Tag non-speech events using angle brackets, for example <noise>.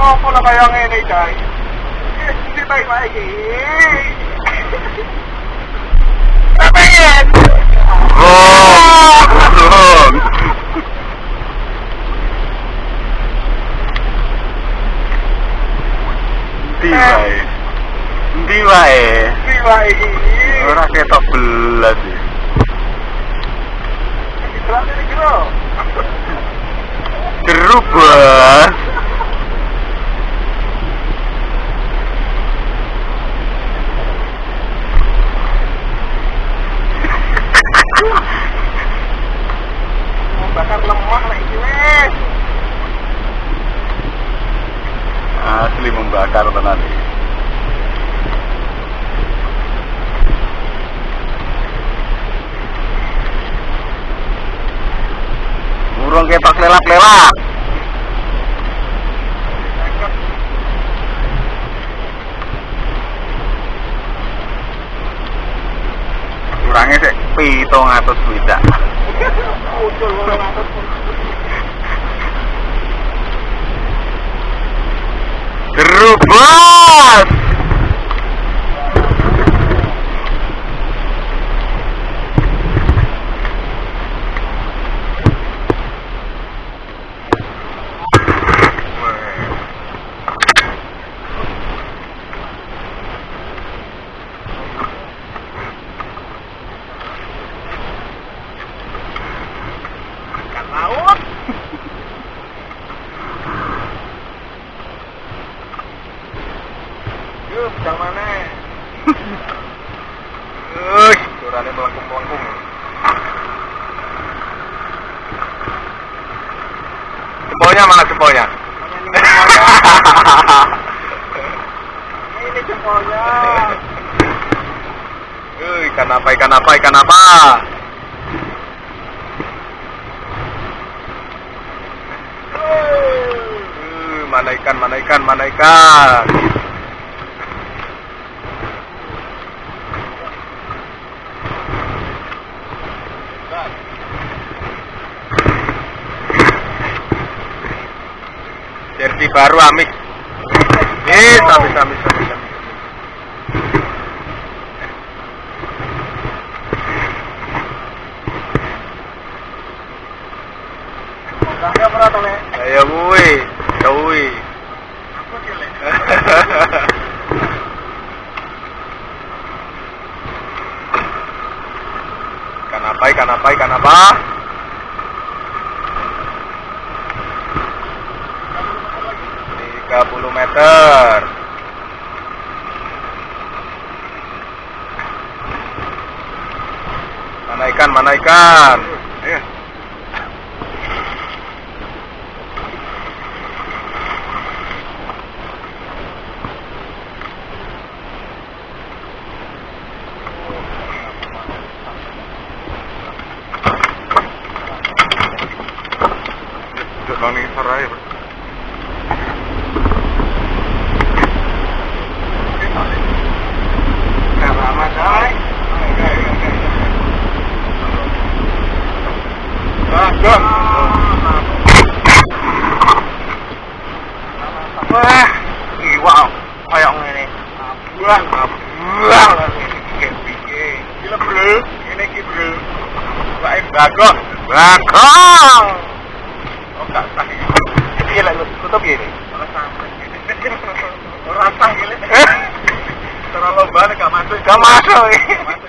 ngopo lah kaya ngene, Cai. Hindi tayo maigi. Tapayan! Wrong. Wrong. Ndi wae. Ndi wae. Hindi maigi. Ora ketok belas iki. Terlalu ini kira. Jeruk, Bos. Wes. Asli membakar tenan. Burung ketok lelap-lelap. Pitung atau swidak. Yuk, yang mana? Uy, Durane melengkung-melengkung. jempolnya mana jempolnya? Ini jempolnya. Uy, ikan apa, ikan apa, ikan apa? Uh, mana ikan, mana ikan, mana ikan? Jersey baru Amik. Eh, sabi. Kakek apa tuh, Le? Ayo kuwi. Aku Le. ikan apa, ikan apa, ikan apa? Meter. Mana ikan, mana ikan? Ayo. Duduk nang Buang. Piye? Gila, Bro. Ini ki, Bro. Wae bagus. Bagus. Oh, gak sah iki. Piye lek tutup gini? Ora sampai. Ora sah. <laughs> Terlalu banget gak masuk. Gak masuk.